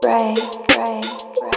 break, break. break.